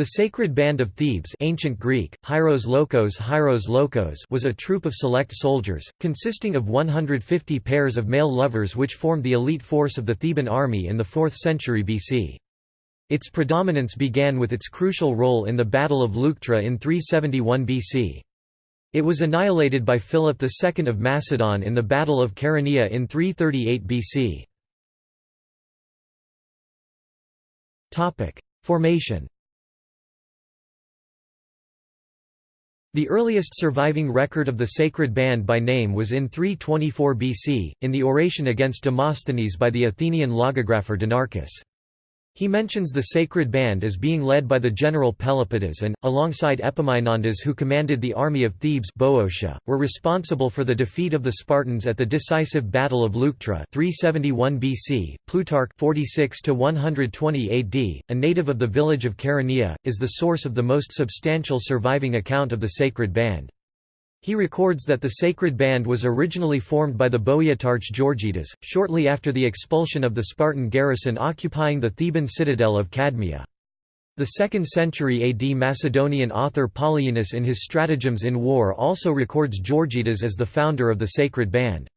The Sacred Band of Thebes ancient Greek, Hieros Lochos, Hieros Lochos was a troop of select soldiers, consisting of 150 pairs of male lovers which formed the elite force of the Theban army in the 4th century BC. Its predominance began with its crucial role in the Battle of Leuctra in 371 BC. It was annihilated by Philip II of Macedon in the Battle of Chaeronea in 338 BC. Formation The earliest surviving record of the sacred band by name was in 324 BC, in the oration against Demosthenes by the Athenian logographer Dinarchus. He mentions the sacred band as being led by the general Pelopidas and, alongside Epaminondas who commanded the army of Thebes Boeotia, were responsible for the defeat of the Spartans at the decisive Battle of Leuctra 371 BC. Plutarch 46 AD, a native of the village of Chaeronea, is the source of the most substantial surviving account of the sacred band. He records that the sacred band was originally formed by the Boeotarch Georgidas, shortly after the expulsion of the Spartan garrison occupying the Theban citadel of Cadmea. The 2nd century AD Macedonian author Polyaenus in his Stratagems in War also records Georgidas as the founder of the sacred band.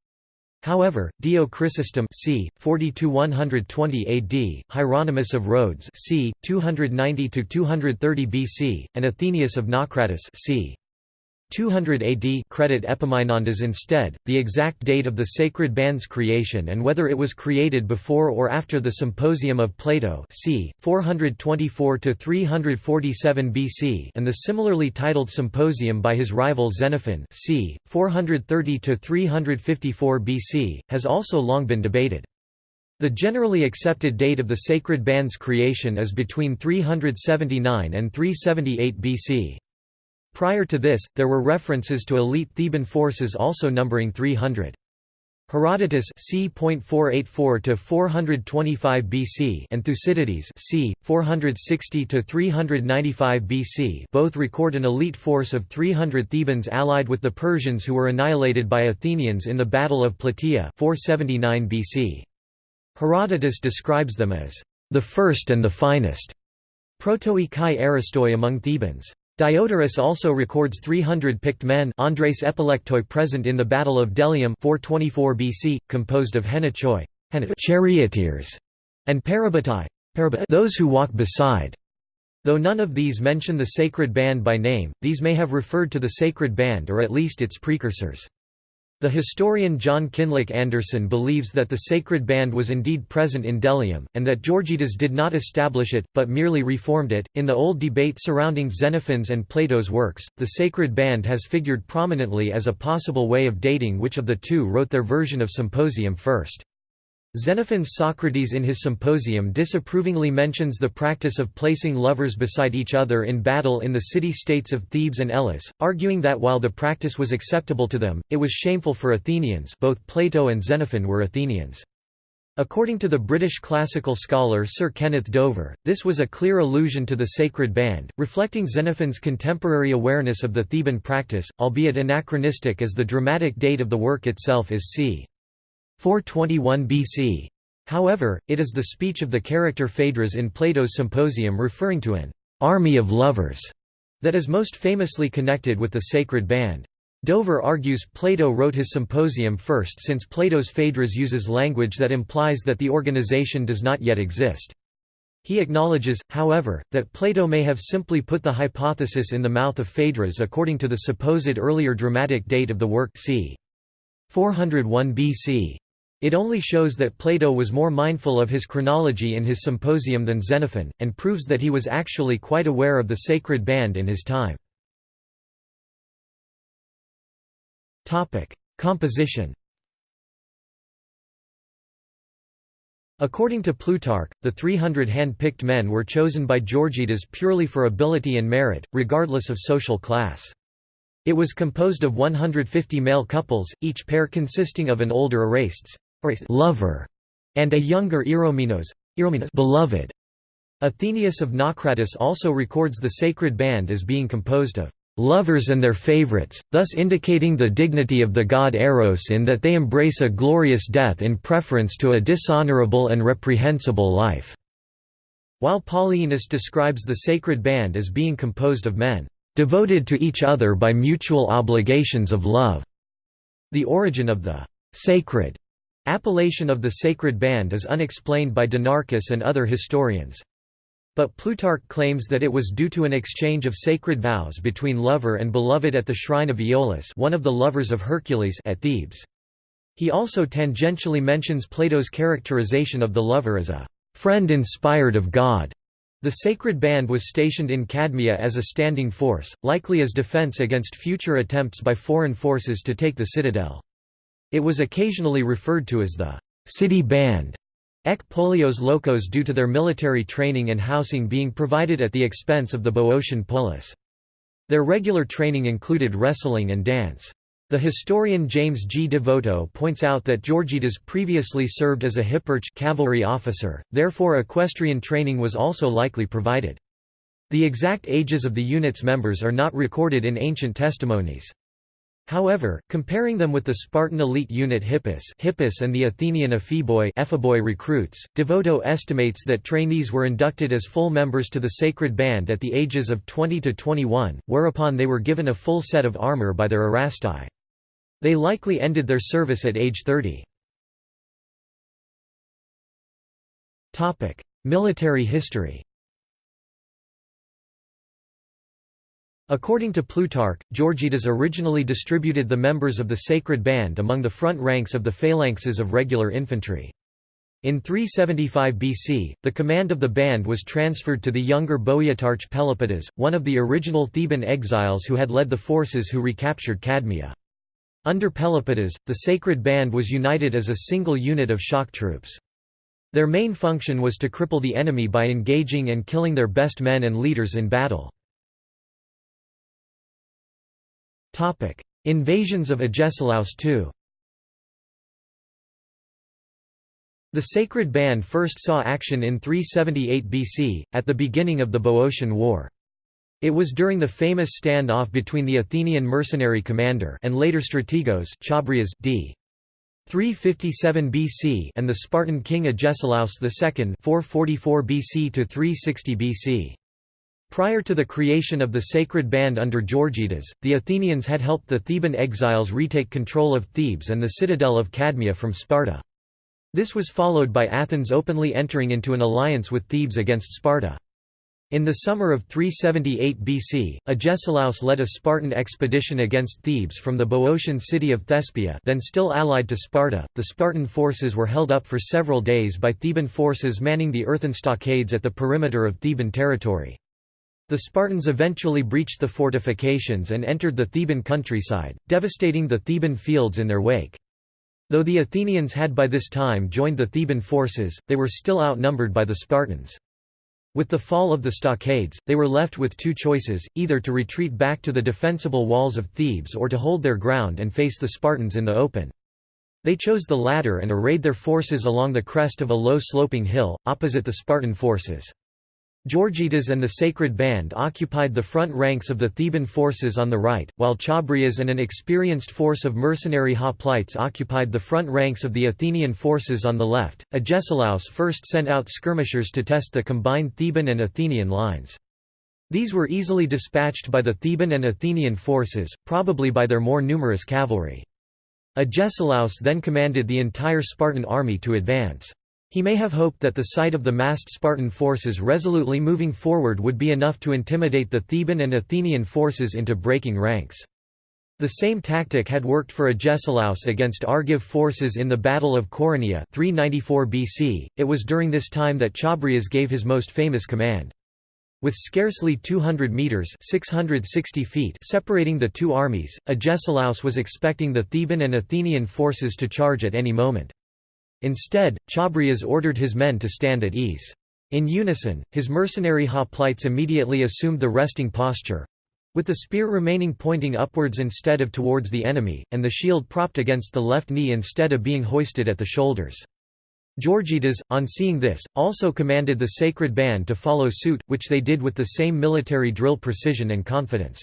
However, Dio Chrysostom c. 40–120 AD, Hieronymus of Rhodes c. 290–230 BC, and Athenaeus of Naucratis c. 200 AD credit Epaminondas instead, the exact date of the sacred band's creation and whether it was created before or after the Symposium of Plato c. 424–347 BC and the similarly titled Symposium by his rival Xenophon c. 430–354 BC, has also long been debated. The generally accepted date of the sacred band's creation is between 379 and 378 BC. Prior to this, there were references to elite Theban forces also numbering 300. Herodotus c. 484 425 BC and Thucydides c. 460 395 BC both record an elite force of 300 Thebans allied with the Persians who were annihilated by Athenians in the Battle of Plataea 479 BC. Herodotus describes them as the first and the finest protoi kai aristoi among Thebans. Diodorus also records 300 picked men Andres Epilectoi present in the Battle of Delium 424 BC, composed of heniochoi charioteers and parabatai those who walk beside. Though none of these mention the sacred band by name, these may have referred to the sacred band or at least its precursors. The historian John Kinloch Anderson believes that the sacred band was indeed present in Delium, and that Georgidas did not establish it, but merely reformed it. In the old debate surrounding Xenophon's and Plato's works, the sacred band has figured prominently as a possible way of dating which of the two wrote their version of Symposium first. Xenophon's Socrates in his Symposium disapprovingly mentions the practice of placing lovers beside each other in battle in the city-states of Thebes and Elis, arguing that while the practice was acceptable to them, it was shameful for Athenians both Plato and Xenophon were Athenians. According to the British classical scholar Sir Kenneth Dover, this was a clear allusion to the sacred band, reflecting Xenophon's contemporary awareness of the Theban practice, albeit anachronistic as the dramatic date of the work itself is c. 421 BC. However, it is the speech of the character Phaedrus in Plato's Symposium referring to an army of lovers that is most famously connected with the sacred band. Dover argues Plato wrote his symposium first since Plato's Phaedrus uses language that implies that the organization does not yet exist. He acknowledges, however, that Plato may have simply put the hypothesis in the mouth of Phaedrus according to the supposed earlier dramatic date of the work c. 401 BC. It only shows that Plato was more mindful of his chronology in his symposium than Xenophon, and proves that he was actually quite aware of the sacred band in his time. Composition According to Plutarch, the 300 hand-picked men were chosen by Georgidas purely for ability and merit, regardless of social class. It was composed of 150 male couples, each pair consisting of an older Lover, and a younger Eromenos, beloved. Athenaeus of Naucratis also records the sacred band as being composed of lovers and their favorites, thus indicating the dignity of the god Eros in that they embrace a glorious death in preference to a dishonorable and reprehensible life. While Polyaenus describes the sacred band as being composed of men, "...devoted to each other by mutual obligations of love." The origin of the "...sacred," appellation of the sacred band is unexplained by Dinarchus and other historians. But Plutarch claims that it was due to an exchange of sacred vows between lover and beloved at the shrine of Iolaus one of the lovers of Hercules at Thebes. He also tangentially mentions Plato's characterization of the lover as a friend inspired of God. The sacred band was stationed in Cadmea as a standing force, likely as defense against future attempts by foreign forces to take the citadel. It was occasionally referred to as the city band, ek polios locos due to their military training and housing being provided at the expense of the Boeotian polis. Their regular training included wrestling and dance. The historian James G. Devoto points out that Georgidas previously served as a hipparch cavalry officer, therefore equestrian training was also likely provided. The exact ages of the unit's members are not recorded in ancient testimonies. However, comparing them with the Spartan elite unit Hippeis, Hippeis and the Athenian epheboi, recruits, Devoto estimates that trainees were inducted as full members to the sacred band at the ages of 20 to 21, whereupon they were given a full set of armor by their erastai. They likely ended their service at age 30. Military history According to Plutarch, Georgidas originally distributed the members of the sacred band among the front ranks of the phalanxes of regular infantry. In 375 BC, the command of the band was transferred to the younger Boeotarch Pelopidas, one of the original Theban exiles who had led the forces who recaptured Cadmea. Under Pelopidas, the sacred band was united as a single unit of shock troops. Their main function was to cripple the enemy by engaging and killing their best men and leaders in battle. Invasions of Agesilaus II The sacred band first saw action in 378 BC, at the beginning of the Boeotian War. It was during the famous stand-off between the Athenian mercenary commander and later strategos Chabrias d. 357 BC and the Spartan king Agesilaus II 444 BC to 360 BC. Prior to the creation of the sacred band under Georgidas, the Athenians had helped the Theban exiles retake control of Thebes and the citadel of Cadmea from Sparta. This was followed by Athens openly entering into an alliance with Thebes against Sparta. In the summer of 378 BC, Agesilaus led a Spartan expedition against Thebes from the Boeotian city of Thespia then still allied to Sparta. The Spartan forces were held up for several days by Theban forces manning the earthen stockades at the perimeter of Theban territory. The Spartans eventually breached the fortifications and entered the Theban countryside, devastating the Theban fields in their wake. Though the Athenians had by this time joined the Theban forces, they were still outnumbered by the Spartans. With the fall of the stockades, they were left with two choices, either to retreat back to the defensible walls of Thebes or to hold their ground and face the Spartans in the open. They chose the latter and arrayed their forces along the crest of a low sloping hill, opposite the Spartan forces. Georgidas and the Sacred Band occupied the front ranks of the Theban forces on the right, while Chabrias and an experienced force of mercenary hoplites occupied the front ranks of the Athenian forces on the left. Agesilaus first sent out skirmishers to test the combined Theban and Athenian lines. These were easily dispatched by the Theban and Athenian forces, probably by their more numerous cavalry. Agesilaus then commanded the entire Spartan army to advance. He may have hoped that the sight of the massed Spartan forces resolutely moving forward would be enough to intimidate the Theban and Athenian forces into breaking ranks. The same tactic had worked for Agesilaus against Argive forces in the Battle of Coronea 394 BC. It was during this time that Chabrias gave his most famous command. With scarcely 200 metres 660 feet separating the two armies, Agesilaus was expecting the Theban and Athenian forces to charge at any moment. Instead, Chabrias ordered his men to stand at ease. In unison, his mercenary hoplites immediately assumed the resting posture, with the spear remaining pointing upwards instead of towards the enemy, and the shield propped against the left knee instead of being hoisted at the shoulders. Georgidas, on seeing this, also commanded the sacred band to follow suit, which they did with the same military drill precision and confidence.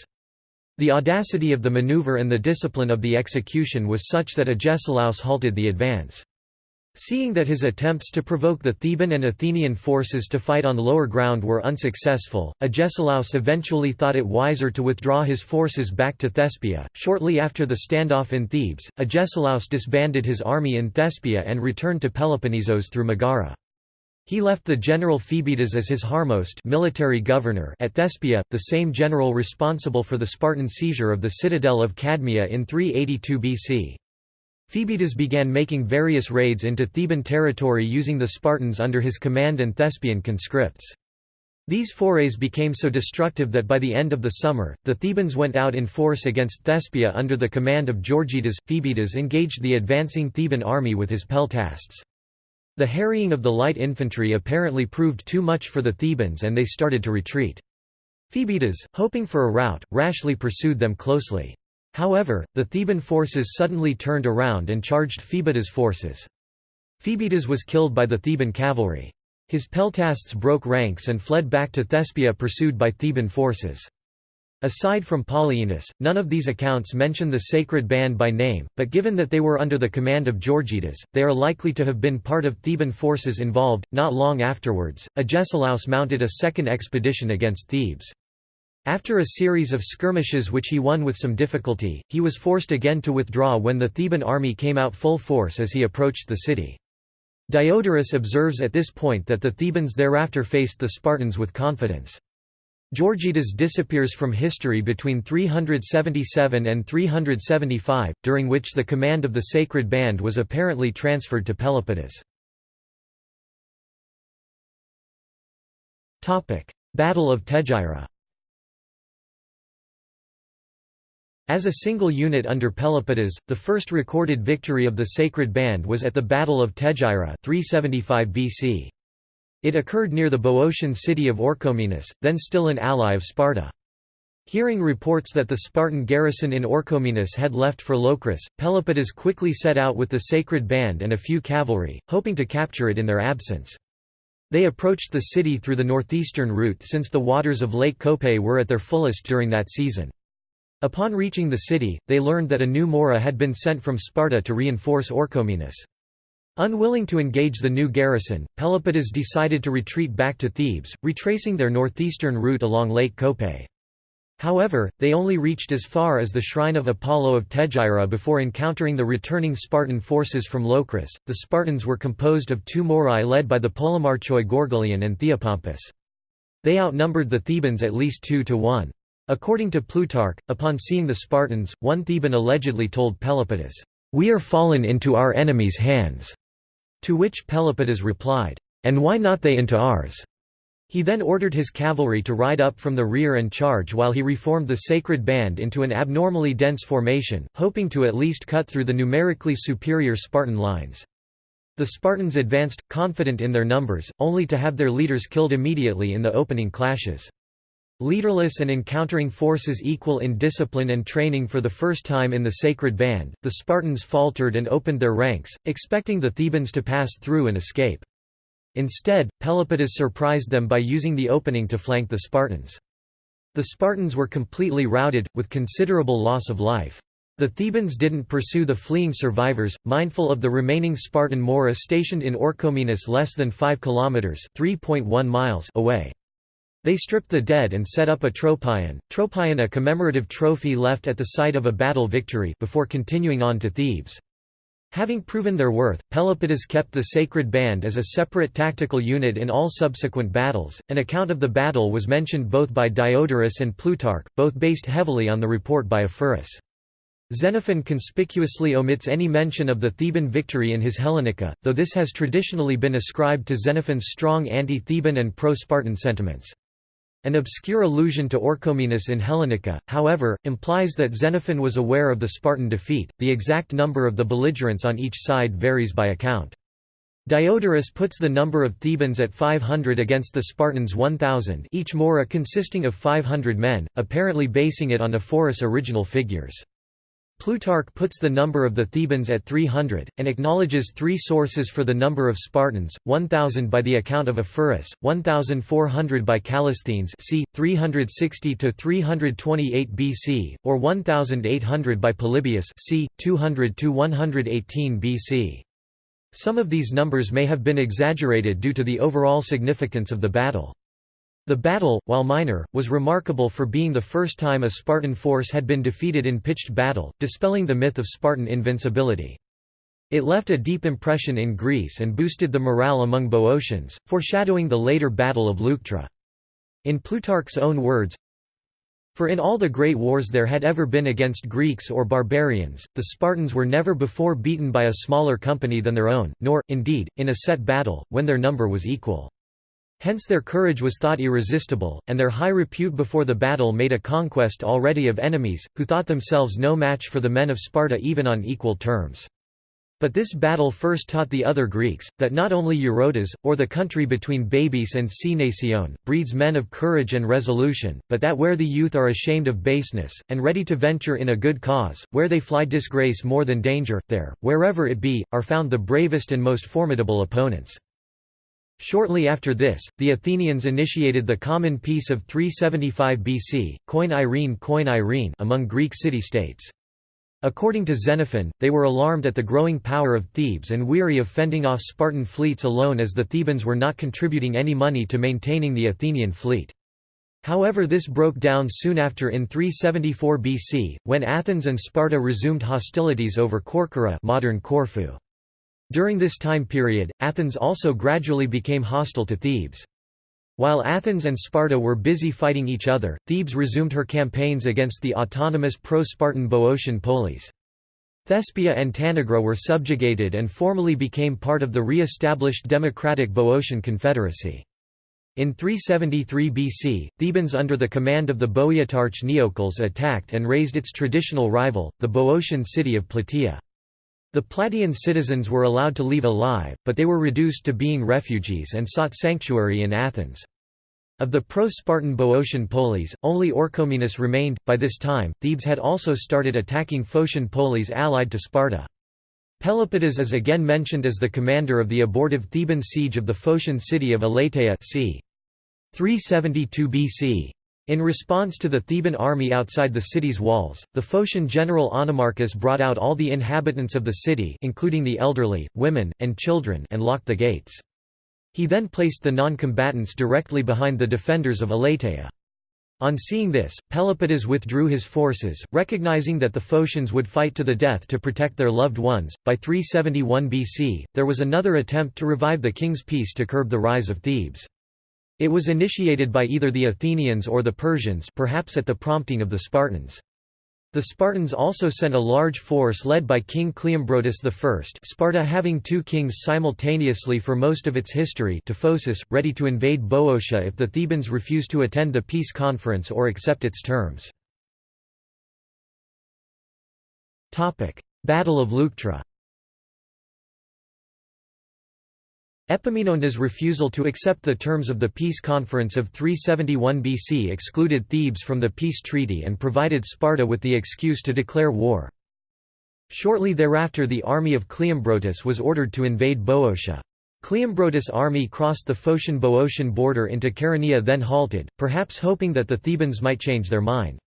The audacity of the maneuver and the discipline of the execution was such that Agesilaus halted the advance. Seeing that his attempts to provoke the Theban and Athenian forces to fight on lower ground were unsuccessful, Agesilaus eventually thought it wiser to withdraw his forces back to Thespia. Shortly after the standoff in Thebes, Agesilaus disbanded his army in Thespia and returned to Peloponnesos through Megara. He left the general Phoebidas as his harmost military governor at Thespia, the same general responsible for the Spartan seizure of the citadel of Cadmea in 382 BC. Phoebidas began making various raids into Theban territory using the Spartans under his command and Thespian conscripts. These forays became so destructive that by the end of the summer, the Thebans went out in force against Thespia under the command of Georgidas. Phoebidas engaged the advancing Theban army with his peltasts. The harrying of the light infantry apparently proved too much for the Thebans and they started to retreat. Phoebidas, hoping for a rout, rashly pursued them closely. However, the Theban forces suddenly turned around and charged Phoebidas' forces. Phoebidas was killed by the Theban cavalry. His peltasts broke ranks and fled back to Thespia pursued by Theban forces. Aside from Polyaenus, none of these accounts mention the sacred band by name, but given that they were under the command of Georgidas, they are likely to have been part of Theban forces involved. Not long afterwards, Agesilaus mounted a second expedition against Thebes. After a series of skirmishes which he won with some difficulty, he was forced again to withdraw when the Theban army came out full force as he approached the city. Diodorus observes at this point that the Thebans thereafter faced the Spartans with confidence. Georgidas disappears from history between 377 and 375, during which the command of the sacred band was apparently transferred to Pelopidas. Battle of Tegyra As a single unit under Pelopidas, the first recorded victory of the Sacred Band was at the Battle of Tegyra 375 BC. It occurred near the Boeotian city of Orchomenus, then still an ally of Sparta. Hearing reports that the Spartan garrison in Orchomenus had left for Locris, Pelopidas quickly set out with the Sacred Band and a few cavalry, hoping to capture it in their absence. They approached the city through the northeastern route since the waters of Lake Cope were at their fullest during that season. Upon reaching the city, they learned that a new Mora had been sent from Sparta to reinforce Orchomenus. Unwilling to engage the new garrison, Pelopidas decided to retreat back to Thebes, retracing their northeastern route along Lake Cope. However, they only reached as far as the shrine of Apollo of Tegyra before encountering the returning Spartan forces from Locris. The Spartans were composed of two Morai led by the Polemarchoi Gorgoleon and Theopompus. They outnumbered the Thebans at least two to one. According to Plutarch, upon seeing the Spartans, one Theban allegedly told Pelopidas, "'We are fallen into our enemies' hands'", to which Pelopidas replied, "'And why not they into ours?' He then ordered his cavalry to ride up from the rear and charge while he reformed the sacred band into an abnormally dense formation, hoping to at least cut through the numerically superior Spartan lines. The Spartans advanced, confident in their numbers, only to have their leaders killed immediately in the opening clashes. Leaderless and encountering forces equal in discipline and training for the first time in the sacred band, the Spartans faltered and opened their ranks, expecting the Thebans to pass through and escape. Instead, Pelopidas surprised them by using the opening to flank the Spartans. The Spartans were completely routed, with considerable loss of life. The Thebans didn't pursue the fleeing survivors, mindful of the remaining Spartan Mora stationed in Orchomenus less than 5 kilometers (3.1 miles) away. They stripped the dead and set up a tropion, tropion a commemorative trophy left at the site of a battle victory before continuing on to Thebes. Having proven their worth, Pelopidas kept the sacred band as a separate tactical unit in all subsequent battles. An account of the battle was mentioned both by Diodorus and Plutarch, both based heavily on the report by Ephorus. Xenophon conspicuously omits any mention of the Theban victory in his Hellenica, though this has traditionally been ascribed to Xenophon's strong anti-Theban and pro-Spartan sentiments. An obscure allusion to Orchomenus in Hellenica, however, implies that Xenophon was aware of the Spartan defeat. The exact number of the belligerents on each side varies by account. Diodorus puts the number of Thebans at 500 against the Spartans 1,000 each Mora consisting of 500 men, apparently basing it on Ephorus' original figures. Plutarch puts the number of the Thebans at 300, and acknowledges three sources for the number of Spartans, 1,000 by the account of Ephorus, 1,400 by Callisthenes c. 360–328 BC, or 1,800 by Polybius c. 200–118 BC. Some of these numbers may have been exaggerated due to the overall significance of the battle. The battle, while minor, was remarkable for being the first time a Spartan force had been defeated in pitched battle, dispelling the myth of Spartan invincibility. It left a deep impression in Greece and boosted the morale among Boeotians, foreshadowing the later Battle of Leuctra. In Plutarch's own words, for in all the great wars there had ever been against Greeks or barbarians, the Spartans were never before beaten by a smaller company than their own, nor, indeed, in a set battle, when their number was equal. Hence their courage was thought irresistible, and their high repute before the battle made a conquest already of enemies, who thought themselves no match for the men of Sparta even on equal terms. But this battle first taught the other Greeks, that not only Eurotas, or the country between Baebis and Cnacion, breeds men of courage and resolution, but that where the youth are ashamed of baseness, and ready to venture in a good cause, where they fly disgrace more than danger, there, wherever it be, are found the bravest and most formidable opponents. Shortly after this, the Athenians initiated the common peace of 375 BC, Koine Eirene Koine Eirene among Greek city-states. According to Xenophon, they were alarmed at the growing power of Thebes and weary of fending off Spartan fleets alone as the Thebans were not contributing any money to maintaining the Athenian fleet. However this broke down soon after in 374 BC, when Athens and Sparta resumed hostilities over Corcyra modern Corfu. During this time period, Athens also gradually became hostile to Thebes. While Athens and Sparta were busy fighting each other, Thebes resumed her campaigns against the autonomous pro-Spartan Boeotian polis. Thespia and Tanagra were subjugated and formally became part of the re-established democratic Boeotian Confederacy. In 373 BC, Thebans under the command of the Boeotarch Neocles attacked and razed its traditional rival, the Boeotian city of Plataea. The Plataean citizens were allowed to leave alive, but they were reduced to being refugees and sought sanctuary in Athens. Of the pro-Spartan Boeotian polis, only Orchomenus remained. By this time, Thebes had also started attacking Phocian polis allied to Sparta. Pelopidas is again mentioned as the commander of the abortive Theban siege of the Phocian city of Elatea c. 372 BC. In response to the Theban army outside the city's walls, the Phocian general Onomarchus brought out all the inhabitants of the city including the elderly, women, and children and locked the gates. He then placed the non-combatants directly behind the defenders of Elatea. On seeing this, Pelopidas withdrew his forces, recognizing that the Phocians would fight to the death to protect their loved ones. By 371 BC, there was another attempt to revive the king's peace to curb the rise of Thebes. It was initiated by either the Athenians or the Persians perhaps at the prompting of the Spartans. The Spartans also sent a large force led by King Cleombrotus I Sparta having two kings simultaneously for most of its history to Phocis, ready to invade Boeotia if the Thebans refused to attend the peace conference or accept its terms. Battle of Leuctra Epaminondas' refusal to accept the terms of the peace conference of 371 BC excluded Thebes from the peace treaty and provided Sparta with the excuse to declare war. Shortly thereafter the army of Cleombrotus was ordered to invade Boeotia. Cleombrotus' army crossed the Phocian-Boeotian border into Chaeronea then halted, perhaps hoping that the Thebans might change their mind.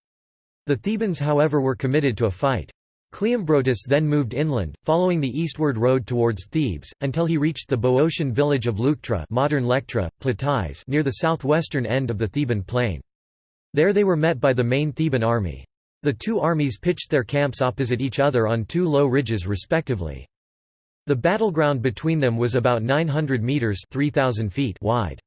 The Thebans however were committed to a fight. Cleombrotus then moved inland, following the eastward road towards Thebes, until he reached the Boeotian village of Leuctra modern Lectra, Plataea near the southwestern end of the Theban plain. There they were met by the main Theban army. The two armies pitched their camps opposite each other on two low ridges respectively. The battleground between them was about 900 metres 3,000 feet wide.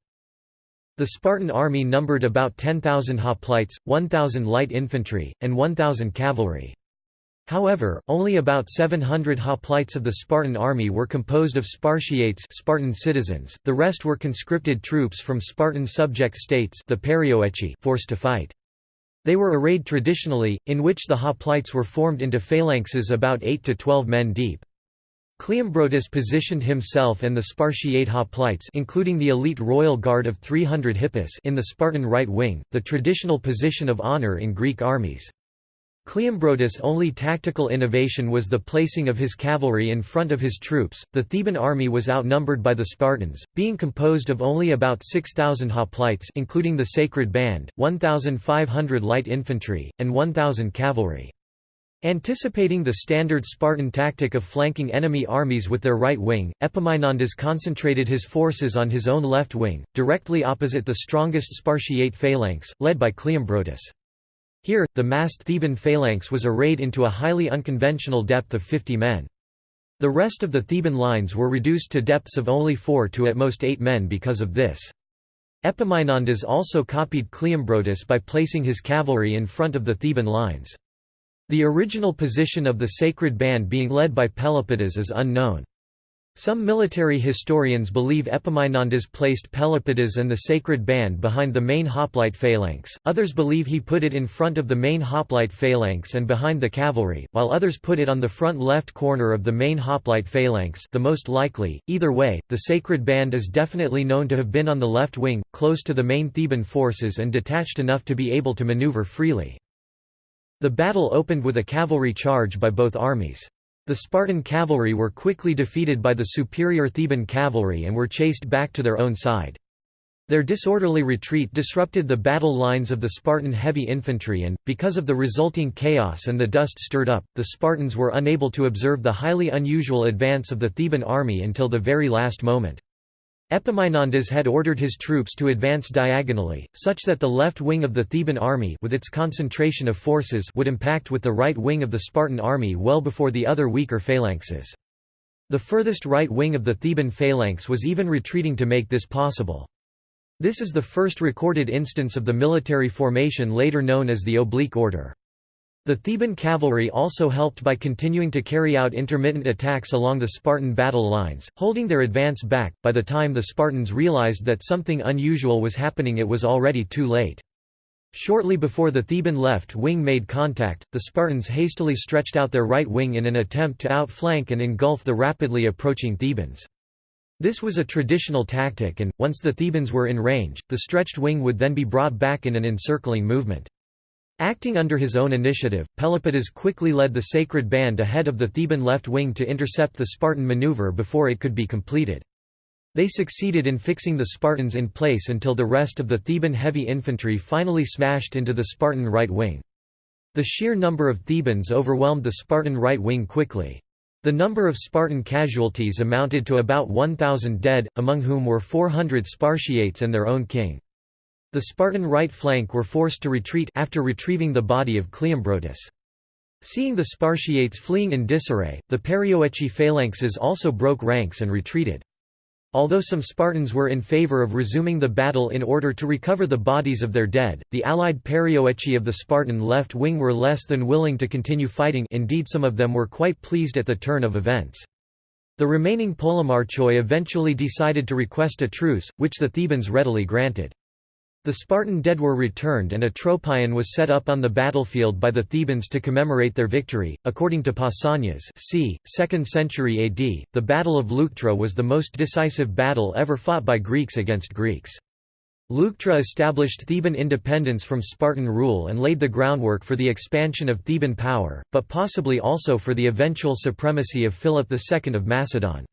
The Spartan army numbered about 10,000 hoplites, 1,000 light infantry, and 1,000 cavalry. However, only about 700 hoplites of the Spartan army were composed of Spartiates Spartan citizens, the rest were conscripted troops from Spartan subject states the Perioeci forced to fight. They were arrayed traditionally, in which the hoplites were formed into phalanxes about 8 to 12 men deep. Cleombrotus positioned himself and the Spartiate hoplites including the elite royal guard of 300 hippeis in the Spartan right wing, the traditional position of honor in Greek armies. Cleombrotus' only tactical innovation was the placing of his cavalry in front of his troops. The Theban army was outnumbered by the Spartans, being composed of only about 6,000 hoplites, including the Sacred Band, 1,500 light infantry, and 1,000 cavalry. Anticipating the standard Spartan tactic of flanking enemy armies with their right wing, Epaminondas concentrated his forces on his own left wing, directly opposite the strongest Spartiate phalanx, led by Cleombrotus. Here, the massed Theban phalanx was arrayed into a highly unconventional depth of 50 men. The rest of the Theban lines were reduced to depths of only 4 to at most 8 men because of this. Epaminondas also copied Cleombrotus by placing his cavalry in front of the Theban lines. The original position of the sacred band being led by Pelopidas is unknown. Some military historians believe Epaminondas placed Pelopidas and the sacred band behind the main hoplite phalanx, others believe he put it in front of the main hoplite phalanx and behind the cavalry, while others put it on the front left corner of the main hoplite phalanx the most likely. Either way, the sacred band is definitely known to have been on the left wing, close to the main Theban forces and detached enough to be able to maneuver freely. The battle opened with a cavalry charge by both armies. The Spartan cavalry were quickly defeated by the superior Theban cavalry and were chased back to their own side. Their disorderly retreat disrupted the battle lines of the Spartan heavy infantry and, because of the resulting chaos and the dust stirred up, the Spartans were unable to observe the highly unusual advance of the Theban army until the very last moment. Epaminondas had ordered his troops to advance diagonally, such that the left wing of the Theban army with its concentration of forces would impact with the right wing of the Spartan army well before the other weaker phalanxes. The furthest right wing of the Theban phalanx was even retreating to make this possible. This is the first recorded instance of the military formation later known as the oblique order. The Theban cavalry also helped by continuing to carry out intermittent attacks along the Spartan battle lines, holding their advance back. By the time the Spartans realized that something unusual was happening, it was already too late. Shortly before the Theban left wing made contact, the Spartans hastily stretched out their right wing in an attempt to outflank and engulf the rapidly approaching Thebans. This was a traditional tactic and, once the Thebans were in range, the stretched wing would then be brought back in an encircling movement. Acting under his own initiative, Pelopidas quickly led the sacred band ahead of the Theban left wing to intercept the Spartan maneuver before it could be completed. They succeeded in fixing the Spartans in place until the rest of the Theban heavy infantry finally smashed into the Spartan right wing. The sheer number of Thebans overwhelmed the Spartan right wing quickly. The number of Spartan casualties amounted to about 1,000 dead, among whom were 400 Spartiates and their own king. The Spartan right flank were forced to retreat after retrieving the body of Cleombrotus. Seeing the Spartiates fleeing in disarray, the Perioeci phalanxes also broke ranks and retreated. Although some Spartans were in favor of resuming the battle in order to recover the bodies of their dead, the allied Perioeci of the Spartan left wing were less than willing to continue fighting indeed some of them were quite pleased at the turn of events. The remaining Polemarchoi eventually decided to request a truce, which the Thebans readily granted. The Spartan dead were returned and a tropion was set up on the battlefield by the Thebans to commemorate their victory. According to Pausanias, c. 2nd century AD, the Battle of Leuctra was the most decisive battle ever fought by Greeks against Greeks. Leuctra established Theban independence from Spartan rule and laid the groundwork for the expansion of Theban power, but possibly also for the eventual supremacy of Philip II of Macedon.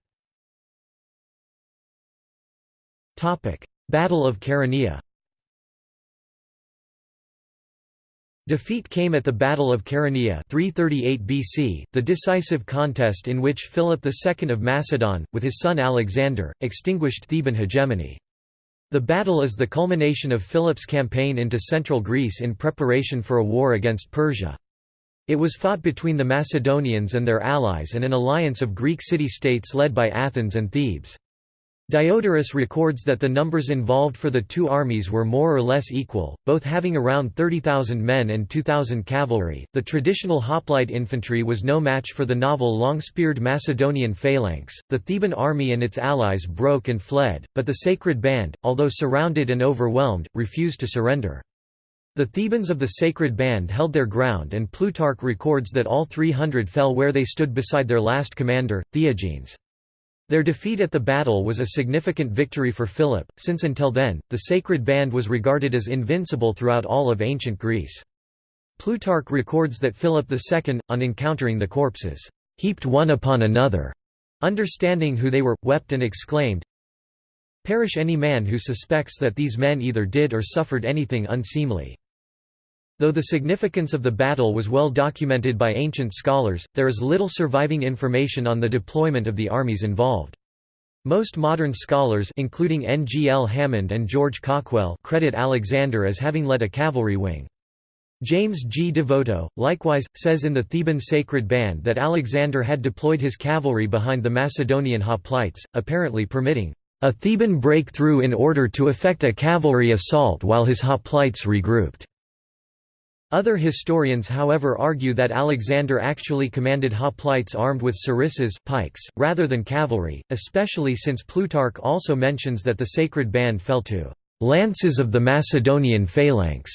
Battle of Chaeronea Defeat came at the Battle of Chaeronea 338 BC, the decisive contest in which Philip II of Macedon, with his son Alexander, extinguished Theban hegemony. The battle is the culmination of Philip's campaign into central Greece in preparation for a war against Persia. It was fought between the Macedonians and their allies and an alliance of Greek city-states led by Athens and Thebes. Diodorus records that the numbers involved for the two armies were more or less equal, both having around 30,000 men and 2,000 cavalry. The traditional hoplite infantry was no match for the novel long speared Macedonian phalanx. The Theban army and its allies broke and fled, but the Sacred Band, although surrounded and overwhelmed, refused to surrender. The Thebans of the Sacred Band held their ground, and Plutarch records that all 300 fell where they stood beside their last commander, Theagenes. Their defeat at the battle was a significant victory for Philip, since until then, the Sacred Band was regarded as invincible throughout all of ancient Greece. Plutarch records that Philip II, on encountering the corpses, heaped one upon another, understanding who they were, wept and exclaimed, Perish any man who suspects that these men either did or suffered anything unseemly. Though the significance of the battle was well documented by ancient scholars, there is little surviving information on the deployment of the armies involved. Most modern scholars including N. G. L. Hammond and George Cawkwell credit Alexander as having led a cavalry wing. James G. Devoto, likewise, says in the Theban Sacred Band that Alexander had deployed his cavalry behind the Macedonian hoplites, apparently permitting a Theban breakthrough in order to effect a cavalry assault while his hoplites regrouped. Other historians however argue that Alexander actually commanded hoplites armed with sarissas pikes, rather than cavalry, especially since Plutarch also mentions that the sacred band fell to «lances of the Macedonian phalanx».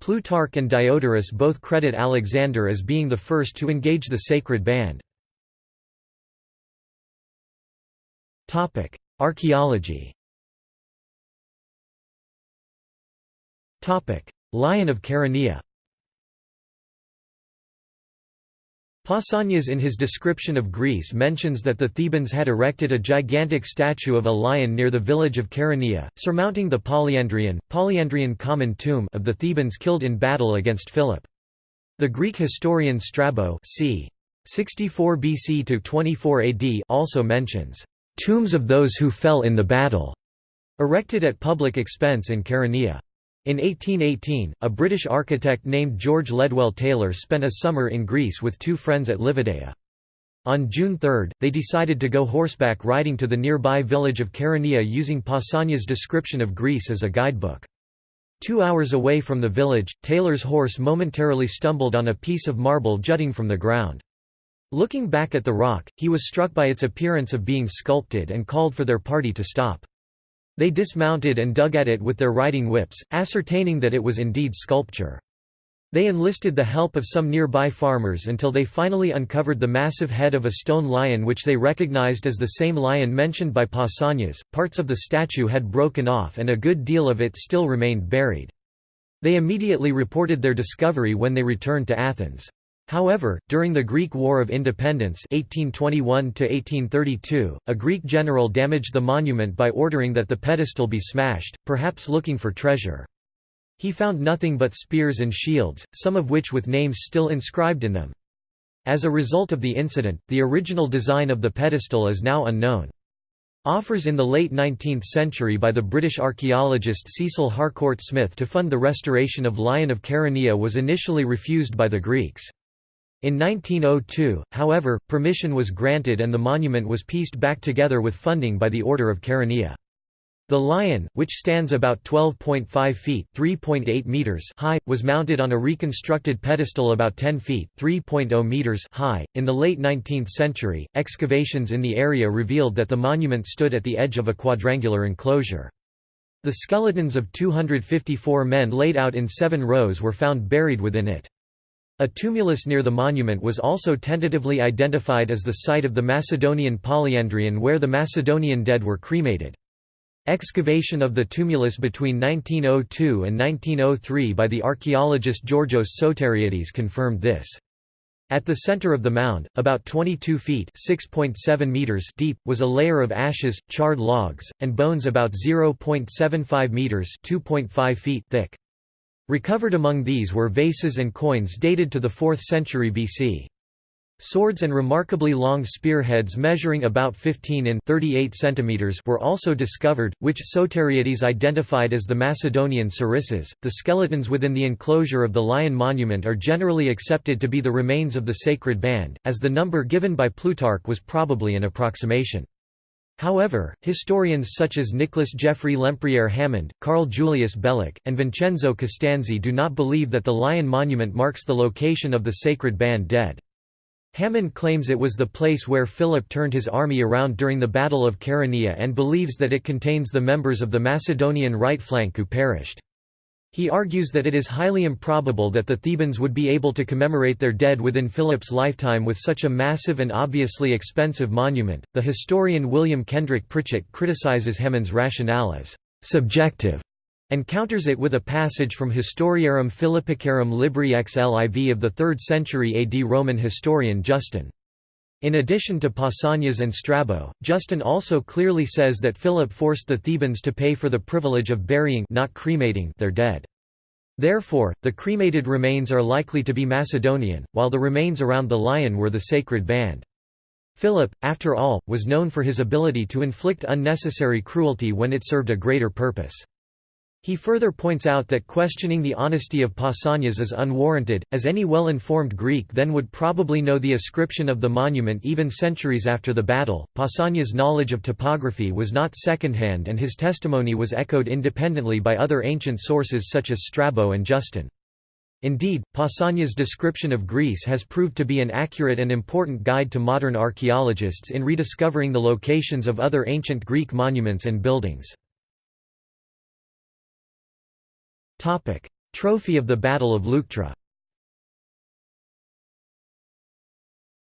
Plutarch and Diodorus both credit Alexander as being the first to engage the sacred band. Archaeology Lion of Chaeronea Pausanias in his description of Greece mentions that the Thebans had erected a gigantic statue of a lion near the village of Chaeronea, surmounting the Polyandrian, Polyandrion common tomb of the Thebans killed in battle against Philip. The Greek historian Strabo c. 64 BC to 24 AD also mentions, "...tombs of those who fell in the battle", erected at public expense in Chaeronea. In 1818, a British architect named George Ledwell Taylor spent a summer in Greece with two friends at Livadia. On June 3, they decided to go horseback riding to the nearby village of Chaeronea using Pausanias' description of Greece as a guidebook. Two hours away from the village, Taylor's horse momentarily stumbled on a piece of marble jutting from the ground. Looking back at the rock, he was struck by its appearance of being sculpted and called for their party to stop. They dismounted and dug at it with their riding whips, ascertaining that it was indeed sculpture. They enlisted the help of some nearby farmers until they finally uncovered the massive head of a stone lion which they recognized as the same lion mentioned by Pausanias. Parts of the statue had broken off and a good deal of it still remained buried. They immediately reported their discovery when they returned to Athens. However, during the Greek War of Independence 1821 a Greek general damaged the monument by ordering that the pedestal be smashed, perhaps looking for treasure. He found nothing but spears and shields, some of which with names still inscribed in them. As a result of the incident, the original design of the pedestal is now unknown. Offers in the late 19th century by the British archaeologist Cecil Harcourt Smith to fund the restoration of Lion of Chaeronea was initially refused by the Greeks. In 1902, however, permission was granted and the monument was pieced back together with funding by the Order of Chaeronea. The lion, which stands about 12.5 feet (3.8 meters) high, was mounted on a reconstructed pedestal about 10 feet (3.0 meters) high. In the late 19th century, excavations in the area revealed that the monument stood at the edge of a quadrangular enclosure. The skeletons of 254 men laid out in seven rows were found buried within it. A tumulus near the monument was also tentatively identified as the site of the Macedonian Polyandrion where the Macedonian dead were cremated. Excavation of the tumulus between 1902 and 1903 by the archaeologist Georgios Soteriades confirmed this. At the center of the mound, about 22 feet meters deep, was a layer of ashes, charred logs, and bones about 0.75 meters feet thick. Recovered among these were vases and coins dated to the 4th century BC. Swords and remarkably long spearheads measuring about 15 in 38 centimeters were also discovered, which Soteriades identified as the Macedonian sarissas. The skeletons within the enclosure of the lion monument are generally accepted to be the remains of the sacred band, as the number given by Plutarch was probably an approximation. However, historians such as Nicholas Geoffrey Lempriere Hammond, Carl Julius Beloch, and Vincenzo Costanzi do not believe that the lion monument marks the location of the sacred band dead. Hammond claims it was the place where Philip turned his army around during the Battle of Chaeronea and believes that it contains the members of the Macedonian right flank who perished. He argues that it is highly improbable that the Thebans would be able to commemorate their dead within Philip's lifetime with such a massive and obviously expensive monument. The historian William Kendrick Pritchett criticizes Hammond's rationale as subjective and counters it with a passage from Historiarum Philippicarum Libri XLIV of the 3rd century AD Roman historian Justin. In addition to Pausanias and Strabo, Justin also clearly says that Philip forced the Thebans to pay for the privilege of burying not cremating their dead. Therefore, the cremated remains are likely to be Macedonian, while the remains around the lion were the sacred band. Philip, after all, was known for his ability to inflict unnecessary cruelty when it served a greater purpose. He further points out that questioning the honesty of Pausanias is unwarranted, as any well-informed Greek then would probably know the ascription of the monument even centuries after the battle. Pausanias' knowledge of topography was not secondhand and his testimony was echoed independently by other ancient sources such as Strabo and Justin. Indeed, Pausanias' description of Greece has proved to be an accurate and important guide to modern archaeologists in rediscovering the locations of other ancient Greek monuments and buildings. Topic: Trophy of the Battle of Leuctra.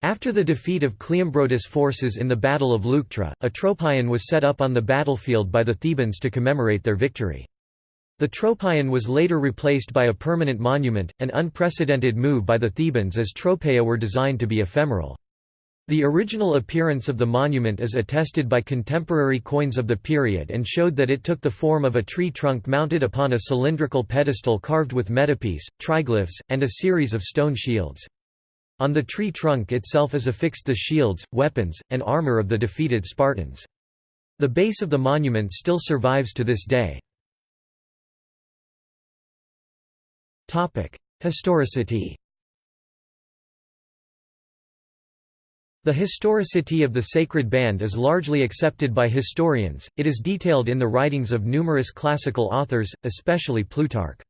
After the defeat of Cleombrotus' forces in the Battle of Leuctra, a tropaion was set up on the battlefield by the Thebans to commemorate their victory. The tropaion was later replaced by a permanent monument, an unprecedented move by the Thebans as tropaea were designed to be ephemeral. The original appearance of the monument is attested by contemporary coins of the period and showed that it took the form of a tree trunk mounted upon a cylindrical pedestal carved with metopes, triglyphs, and a series of stone shields. On the tree trunk itself is affixed the shields, weapons, and armor of the defeated Spartans. The base of the monument still survives to this day. Historicity The historicity of the sacred band is largely accepted by historians, it is detailed in the writings of numerous classical authors, especially Plutarch.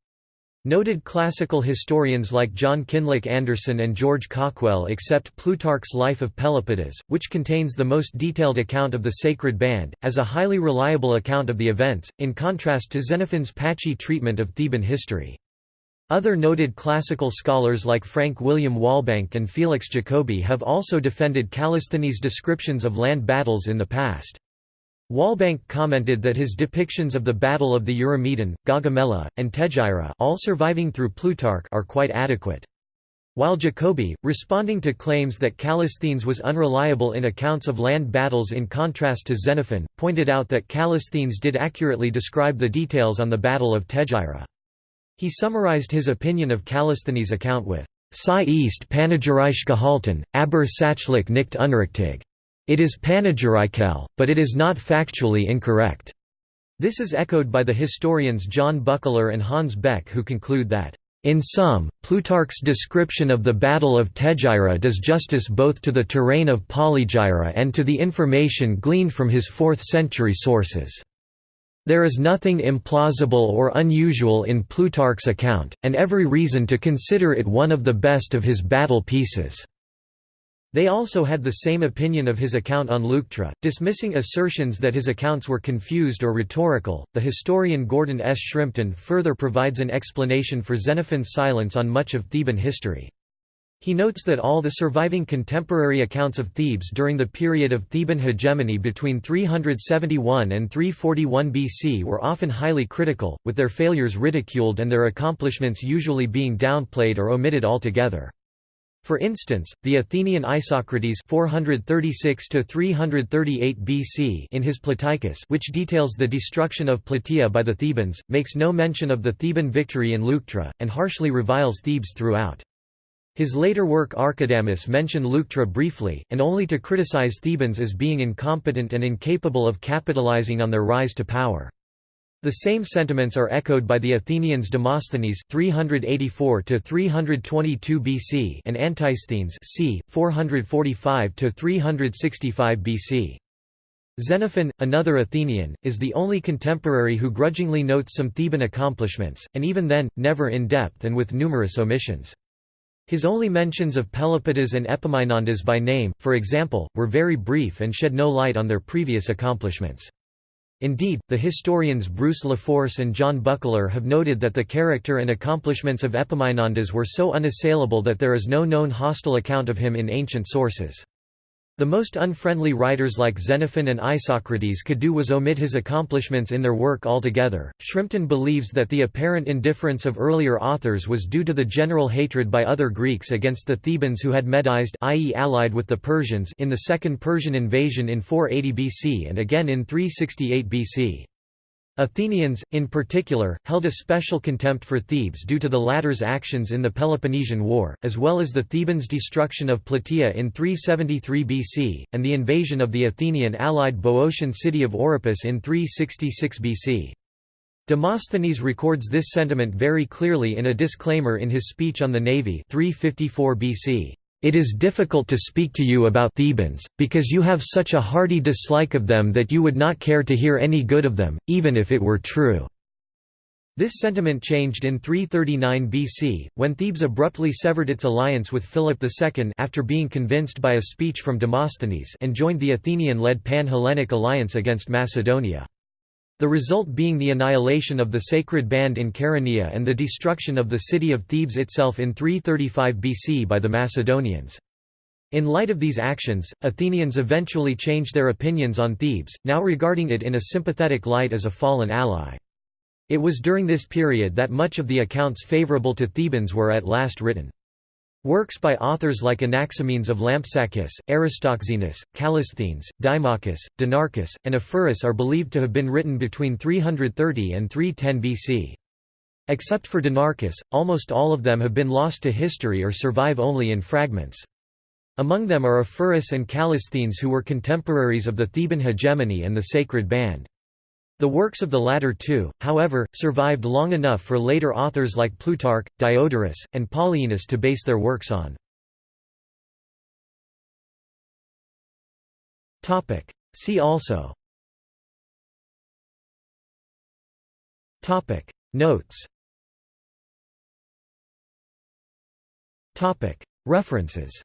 Noted classical historians like John Kinloch Anderson and George Cawkwell accept Plutarch's Life of Pelopidas, which contains the most detailed account of the sacred band, as a highly reliable account of the events, in contrast to Xenophon's patchy treatment of Theban history. Other noted classical scholars like Frank William Walbank and Felix Jacoby have also defended Callisthenes' descriptions of land battles in the past. Walbank commented that his depictions of the Battle of the Eurymedon, Gaugamela, and Tegyra all surviving through Plutarch are quite adequate. While Jacoby, responding to claims that Callisthenes was unreliable in accounts of land battles in contrast to Xenophon, pointed out that Callisthenes did accurately describe the details on the Battle of Tegyra. He summarized his opinion of Callisthenes' account with Psi East Panegyrisch gehalten, aber sachlich nicht unrichtig. It is panegyrical, but it is not factually incorrect. This is echoed by the historians John Buckler and Hans Beck who conclude that, in sum, Plutarch's description of the Battle of Tegyra does justice both to the terrain of Polygyra and to the information gleaned from his 4th-century sources. There is nothing implausible or unusual in Plutarch's account, and every reason to consider it one of the best of his battle pieces. They also had the same opinion of his account on Leuctra, dismissing assertions that his accounts were confused or rhetorical. The historian Gordon S. Shrimpton further provides an explanation for Xenophon's silence on much of Theban history. He notes that all the surviving contemporary accounts of Thebes during the period of Theban hegemony between 371 and 341 BC were often highly critical, with their failures ridiculed and their accomplishments usually being downplayed or omitted altogether. For instance, the Athenian Isocrates 436 BC in his Plataicus which details the destruction of Plataea by the Thebans, makes no mention of the Theban victory in Leuctra, and harshly reviles Thebes throughout. His later work Archidamus mentioned Leuctra briefly, and only to criticize Thebans as being incompetent and incapable of capitalizing on their rise to power. The same sentiments are echoed by the Athenians Demosthenes 384 322 BC and Antisthenes c. 445 365 BC. Xenophon, another Athenian, is the only contemporary who grudgingly notes some Theban accomplishments, and even then, never in depth and with numerous omissions. His only mentions of Pelopidas and Epaminondas by name, for example, were very brief and shed no light on their previous accomplishments. Indeed, the historians Bruce LaForse and John Buckler have noted that the character and accomplishments of Epaminondas were so unassailable that there is no known hostile account of him in ancient sources. The most unfriendly writers like Xenophon and Isocrates could do was omit his accomplishments in their work altogether. Shrimpton believes that the apparent indifference of earlier authors was due to the general hatred by other Greeks against the Thebans who had Medized i.e. allied with the Persians in the Second Persian invasion in 480 BC and again in 368 BC. Athenians, in particular, held a special contempt for Thebes due to the latter's actions in the Peloponnesian War, as well as the Thebans' destruction of Plataea in 373 BC, and the invasion of the Athenian-allied Boeotian city of Oropus in 366 BC. Demosthenes records this sentiment very clearly in a disclaimer in his speech on the navy 354 BC. It is difficult to speak to you about Thebans, because you have such a hearty dislike of them that you would not care to hear any good of them, even if it were true." This sentiment changed in 339 BC, when Thebes abruptly severed its alliance with Philip II after being convinced by a speech from Demosthenes and joined the Athenian-led Pan-Hellenic alliance against Macedonia. The result being the annihilation of the sacred band in Chaeronea and the destruction of the city of Thebes itself in 335 BC by the Macedonians. In light of these actions, Athenians eventually changed their opinions on Thebes, now regarding it in a sympathetic light as a fallen ally. It was during this period that much of the accounts favorable to Thebans were at last written. Works by authors like Anaximenes of Lampsacus, Aristoxenus, Callisthenes, Dimachus, Dinarchus, and Ephorus are believed to have been written between 330 and 310 BC. Except for Dinarchus, almost all of them have been lost to history or survive only in fragments. Among them are Ephorus and Callisthenes who were contemporaries of the Theban hegemony and the Sacred Band. The works of the latter two, however, survived long enough for later authors like Plutarch, Diodorus, and Polyaenus to base their works on. See also. Notes. References